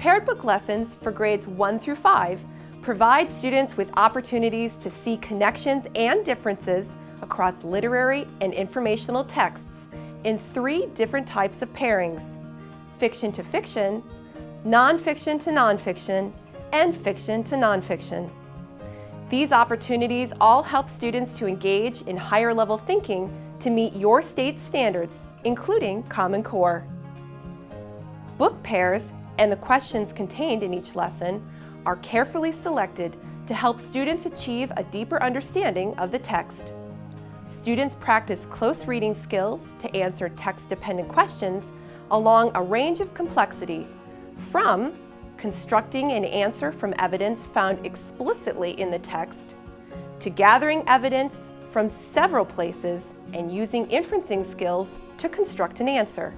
Paired book lessons for grades 1 through 5 provide students with opportunities to see connections and differences across literary and informational texts in three different types of pairings, fiction to fiction, nonfiction to nonfiction, and fiction to nonfiction. These opportunities all help students to engage in higher level thinking to meet your state's standards, including Common Core. Book pairs and the questions contained in each lesson are carefully selected to help students achieve a deeper understanding of the text. Students practice close reading skills to answer text-dependent questions along a range of complexity, from constructing an answer from evidence found explicitly in the text, to gathering evidence from several places and using inferencing skills to construct an answer.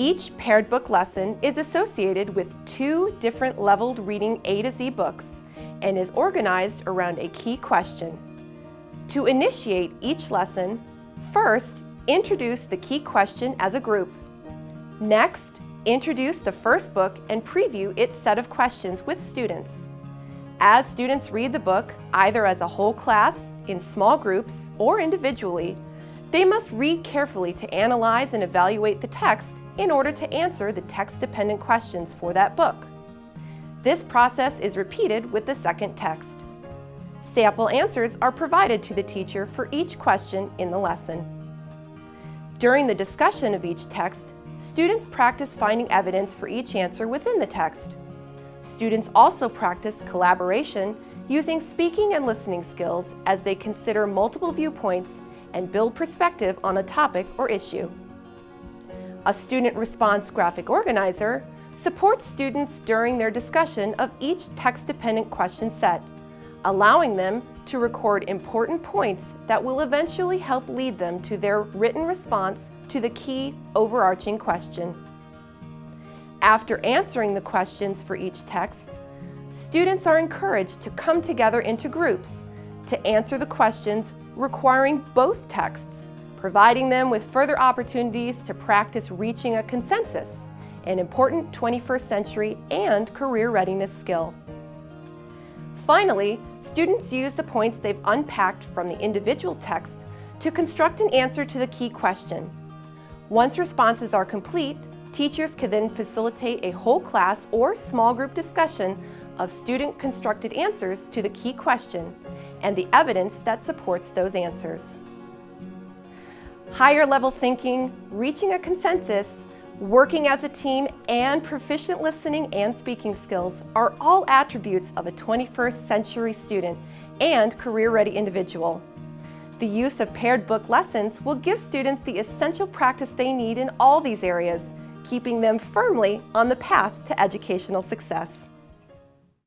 Each paired book lesson is associated with two different leveled reading A to Z books and is organized around a key question. To initiate each lesson, first, introduce the key question as a group. Next, introduce the first book and preview its set of questions with students. As students read the book, either as a whole class, in small groups, or individually, they must read carefully to analyze and evaluate the text in order to answer the text-dependent questions for that book. This process is repeated with the second text. Sample answers are provided to the teacher for each question in the lesson. During the discussion of each text, students practice finding evidence for each answer within the text. Students also practice collaboration using speaking and listening skills as they consider multiple viewpoints and build perspective on a topic or issue. A student response graphic organizer supports students during their discussion of each text-dependent question set, allowing them to record important points that will eventually help lead them to their written response to the key overarching question. After answering the questions for each text, students are encouraged to come together into groups to answer the questions requiring both texts providing them with further opportunities to practice reaching a consensus, an important 21st century and career readiness skill. Finally, students use the points they've unpacked from the individual texts to construct an answer to the key question. Once responses are complete, teachers can then facilitate a whole class or small group discussion of student-constructed answers to the key question and the evidence that supports those answers higher level thinking, reaching a consensus, working as a team, and proficient listening and speaking skills are all attributes of a 21st century student and career-ready individual. The use of paired book lessons will give students the essential practice they need in all these areas, keeping them firmly on the path to educational success.